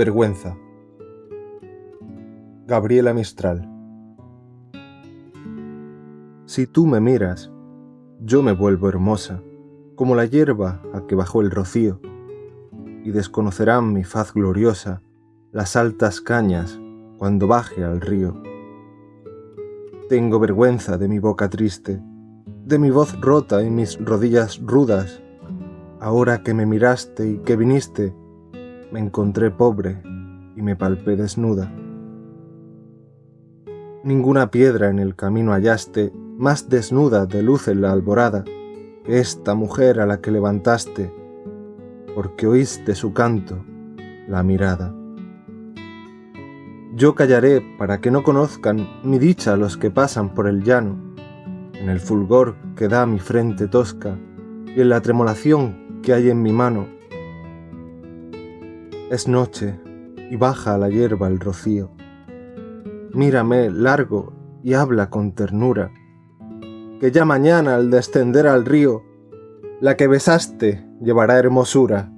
Vergüenza. Gabriela Mistral. Si tú me miras, yo me vuelvo hermosa, como la hierba a que bajó el rocío, y desconocerán mi faz gloriosa las altas cañas cuando baje al río. Tengo vergüenza de mi boca triste, de mi voz rota y mis rodillas rudas. Ahora que me miraste y que viniste, me encontré pobre y me palpé desnuda. Ninguna piedra en el camino hallaste más desnuda de luz en la alborada que esta mujer a la que levantaste, porque oíste su canto, la mirada. Yo callaré para que no conozcan mi dicha los que pasan por el llano, en el fulgor que da mi frente tosca y en la tremolación que hay en mi mano es noche y baja a la hierba el rocío. Mírame largo y habla con ternura, que ya mañana al descender al río, la que besaste llevará hermosura